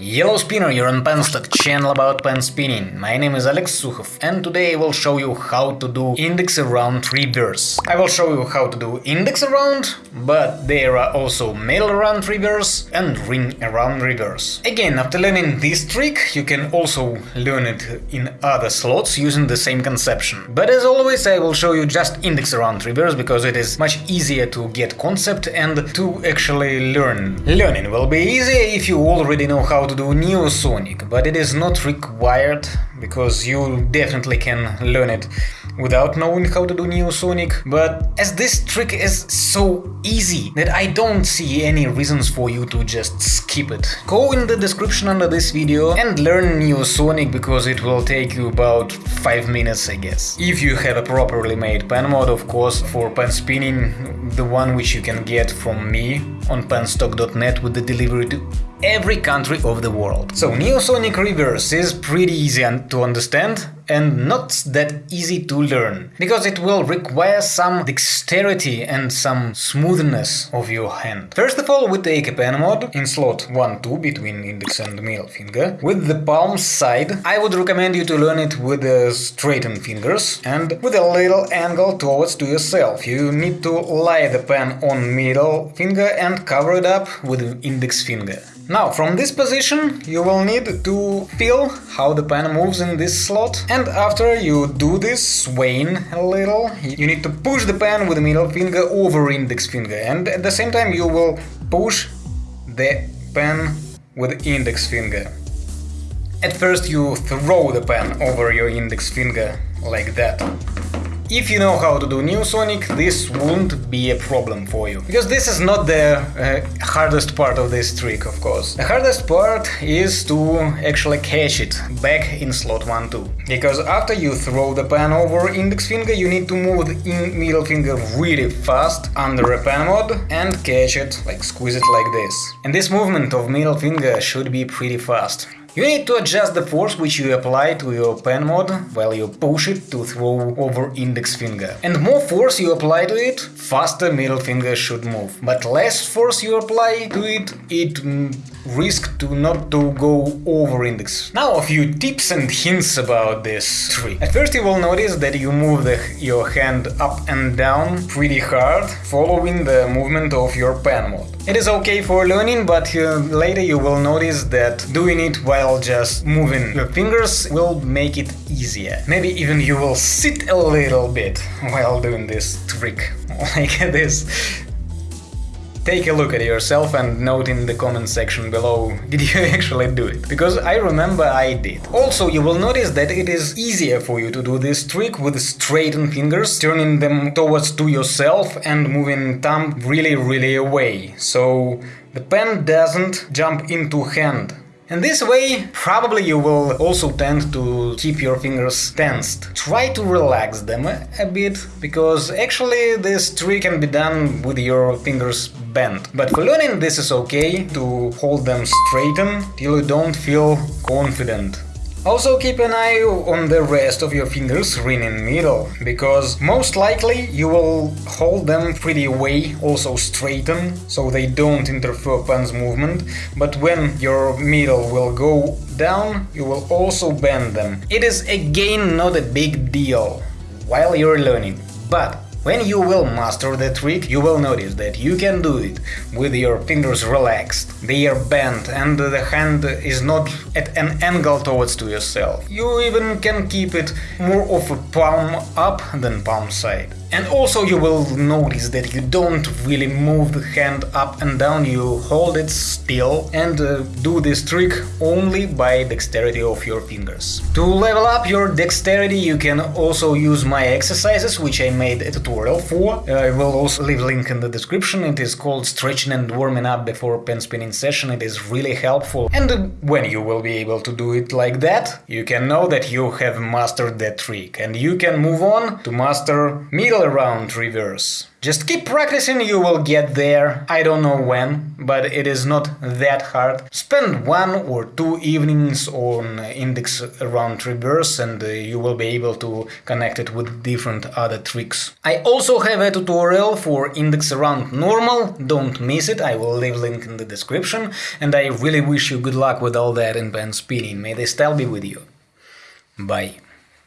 Yellow Spinner, you're on Penstock, channel about pen spinning. My name is Alex Sukhov and today I will show you how to do index around reverse. I will show you how to do index around, but there are also middle around reverse and ring around reverse. Again, after learning this trick, you can also learn it in other slots using the same conception. But as always, I will show you just index around reverse because it is much easier to get concept and to actually learn. Learning will be easier if you already know how to do Neosonic, but it is not required because you definitely can learn it without knowing how to do Neosonic, but as this trick is so easy that I don't see any reasons for you to just skip it. Go in the description under this video and learn Neosonic because it will take you about 5 minutes I guess. If you have a properly made pen mod, of course, for pen spinning, the one which you can get from me on penstock.net with the delivery to every country of the world. So Neosonic Reverse is pretty easy to understand and not that easy to learn, because it will require some dexterity and some smoothness of your hand. First of all, we take a pen mod in slot 1-2 between index and middle finger. With the palm side, I would recommend you to learn it with straightened fingers and with a little angle towards to yourself. You need to lie the pen on middle finger and cover it up with index finger. Now, from this position, you will need to feel how the pen moves in this slot, and after you do this, swaying a little, you need to push the pen with the middle finger over index finger, and at the same time you will push the pen with index finger. At first you throw the pen over your index finger, like that. If you know how to do Neosonic, this won't be a problem for you. Because this is not the uh, hardest part of this trick, of course. The hardest part is to actually catch it back in slot 1-2. Because after you throw the pen over index finger, you need to move the middle finger really fast under a pen mod and catch it, like squeeze it like this. And this movement of middle finger should be pretty fast. You need to adjust the force which you apply to your pen mod while you push it to throw over index finger. And more force you apply to it, faster middle finger should move. But less force you apply to it, it mm, risks to not to go over index. Now a few tips and hints about this trick. At first you will notice that you move the, your hand up and down pretty hard, following the movement of your pen mod. It is okay for learning, but uh, later you will notice that doing it while just moving your fingers will make it easier. Maybe even you will sit a little bit while doing this trick, like this. Take a look at yourself and note in the comment section below, did you actually do it? Because I remember I did. Also, you will notice that it is easier for you to do this trick with straightened fingers, turning them towards to yourself and moving thumb really really away. So the pen doesn't jump into hand and this way, probably you will also tend to keep your fingers tensed. Try to relax them a bit, because actually this trick can be done with your fingers bent. But for learning this is okay to hold them straighten till you don't feel confident also keep an eye on the rest of your fingers ring in middle, because most likely you will hold them pretty away, also straighten, so they don't interfere pen's movement, but when your middle will go down, you will also bend them. It is again not a big deal while you're learning, but when you will master the trick, you will notice that you can do it with your fingers relaxed, they are bent and the hand is not at an angle towards to yourself. You even can keep it more of a palm up than palm side. And also you will notice that you don't really move the hand up and down, you hold it still and uh, do this trick only by dexterity of your fingers. To level up your dexterity you can also use my exercises, which I made a tutorial for. Uh, I will also leave link in the description, it is called stretching and warming up before pen spinning session, it is really helpful. And uh, when you will be able to do it like that, you can know that you have mastered that trick and you can move on to master middle round reverse. Just keep practicing, you will get there. I don't know when, but it is not that hard. Spend one or two evenings on index around reverse and uh, you will be able to connect it with different other tricks. I also have a tutorial for index around normal, don't miss it, I will leave link in the description. And I really wish you good luck with all that in pen spinning, may the style be with you. Bye.